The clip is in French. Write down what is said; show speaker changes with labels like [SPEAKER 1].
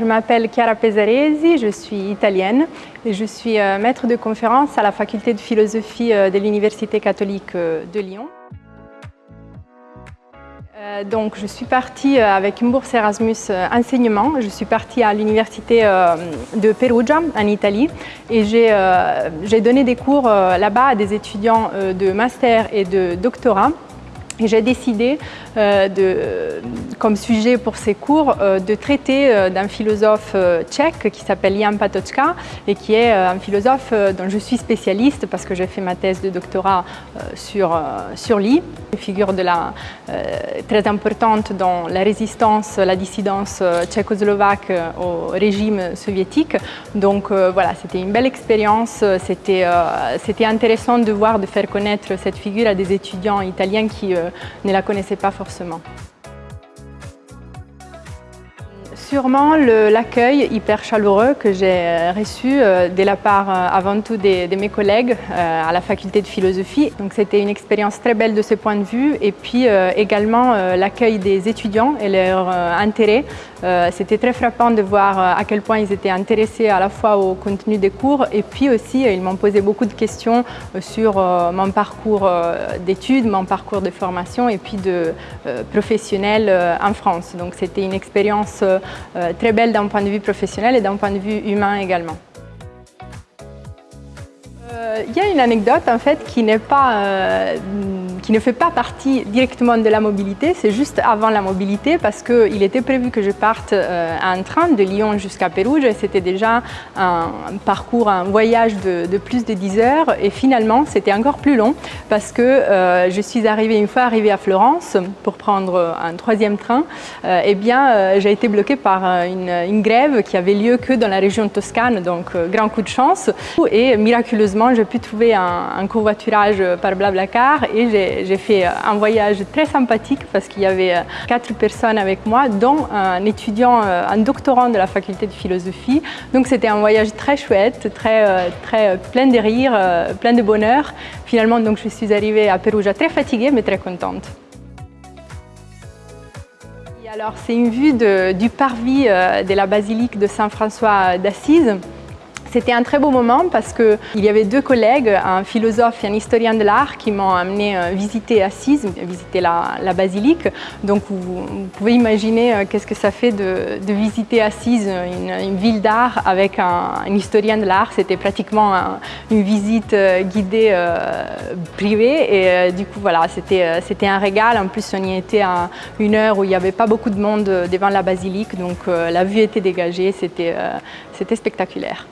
[SPEAKER 1] je m'appelle Chiara Pesaresi, je suis italienne et je suis euh, maître de conférence à la faculté de philosophie euh, de l'Université catholique euh, de Lyon. Donc, je suis partie avec une bourse Erasmus enseignement. Je suis partie à l'université de Perugia, en Italie, et j'ai donné des cours là-bas à des étudiants de master et de doctorat. J'ai décidé, euh, de, comme sujet pour ces cours, euh, de traiter euh, d'un philosophe tchèque qui s'appelle Jan Patočka et qui est un philosophe dont je suis spécialiste parce que j'ai fait ma thèse de doctorat sur, sur lui. Une figure très importante dans la résistance, la dissidence tchécoslovaque au régime soviétique. Donc voilà, c'était une belle expérience, c'était intéressant de voir, de faire connaître cette figure à des étudiants italiens qui ne la connaissaient pas forcément. Sûrement l'accueil hyper chaleureux que j'ai euh, reçu euh, de la part euh, avant tout de, mes collègues à la faculté de philosophie. Donc c'était une expérience très belle de ce point de vue et puis également l'accueil des étudiants et leur intérêt. C'était très frappant de voir à quel point ils étaient intéressés à la fois au contenu des cours et puis aussi ils m'ont posé beaucoup de questions sur mon parcours d'études, mon parcours de formation et puis de professionnel en France. Donc c'était une expérience euh, très belle d'un point de vue professionnel et d'un point de vue humain également. Il y a une anecdote en fait qui pas euh, qui ne fait pas partie directement de la mobilité, c'est juste avant la mobilité parce qu'il était prévu que je parte euh, en train de Lyon jusqu'à Pérouge et c'était déjà un parcours, un voyage de, plus de 10 heures. Et finalement c'était encore plus long parce que euh, je suis arrivée, une fois arrivée à Florence pour prendre un troisième train, eh bien j'ai été bloquée par une, grève qui avait lieu que dans la région Toscane, donc grand coup de chance. Et miraculeusement j'ai pu trouver un, covoiturage par Blablacar et j'ai fait un voyage très sympathique parce qu'il y avait euh, quatre personnes avec moi, dont un étudiant, euh, un doctorant de la faculté de philosophie. Donc c'était un voyage très chouette, très, euh, très plein de rires, plein de bonheur. Finalement, donc, je suis arrivée à Perugia très fatiguée, mais très contente. alors, c'est une vue du parvis de la basilique de Saint-François d'Assise. C'était un très beau moment parce qu'il y avait deux collègues, un philosophe et un historien de l'art qui m'ont amené euh, visiter Assise, visiter la, basilique. Donc vous, pouvez imaginer euh, qu'est-ce que ça fait de, visiter Assise, une, ville d'art avec un, historien de l'art. C'était pratiquement une visite euh, guidée privée et du coup voilà, c'était un régal. En plus on y était à une heure où il n'y avait pas beaucoup de monde devant la basilique donc la vue était dégagée, c'était spectaculaire.